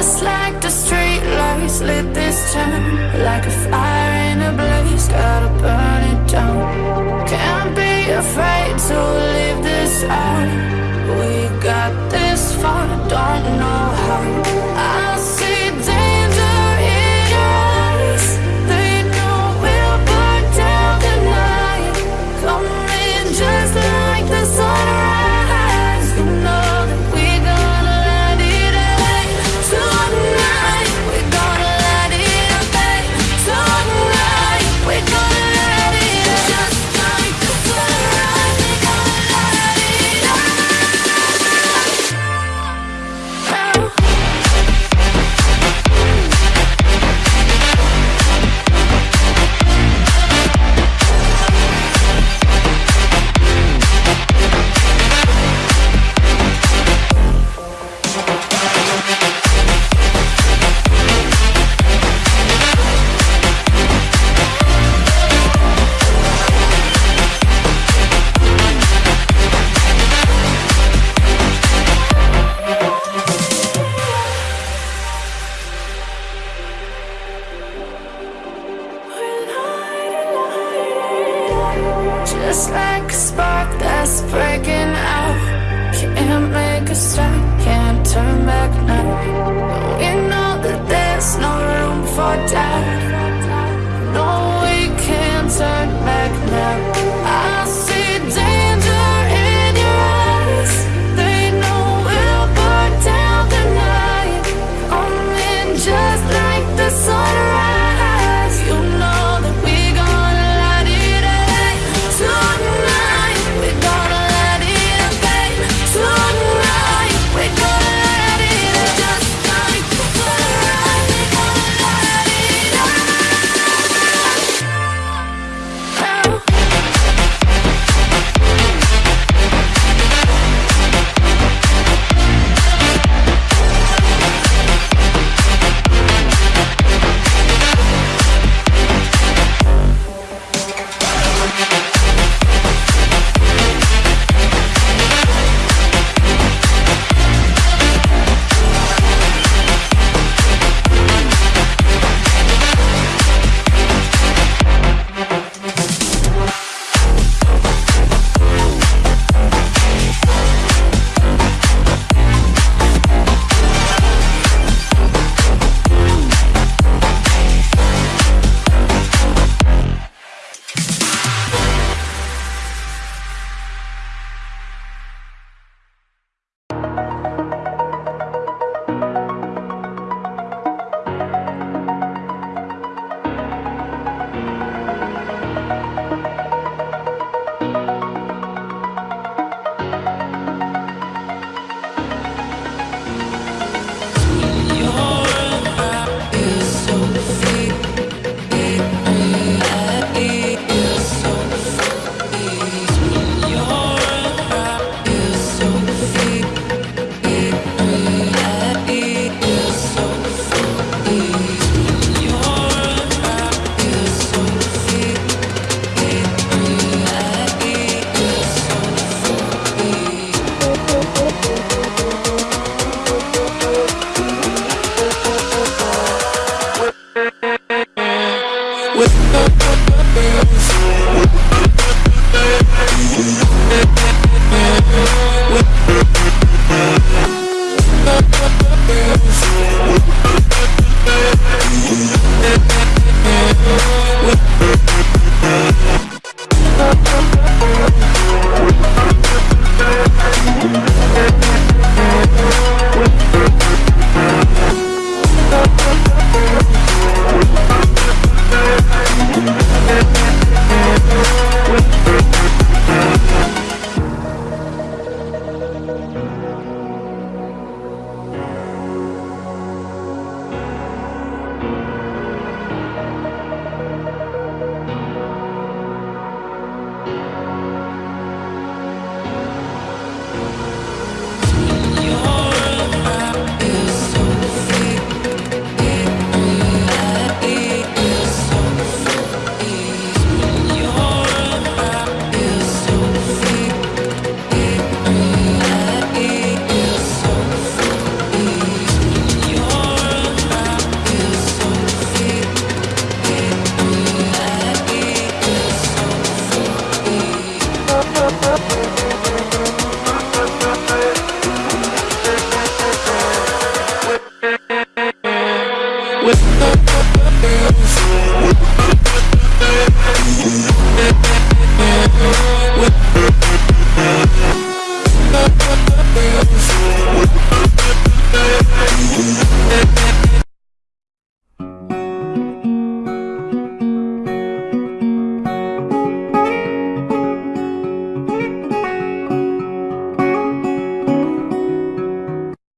Just like the street lights lit this town. Like a fire in a blaze, gotta burn it down. Can't be afraid to leave this out. We got this far, don't know how. like a spark that's breaking out. Can't make a stop, can't turn back now. We know that there's no room for doubt. No, we can't turn back now. I see danger in your eyes. They know we'll burn down the night. Just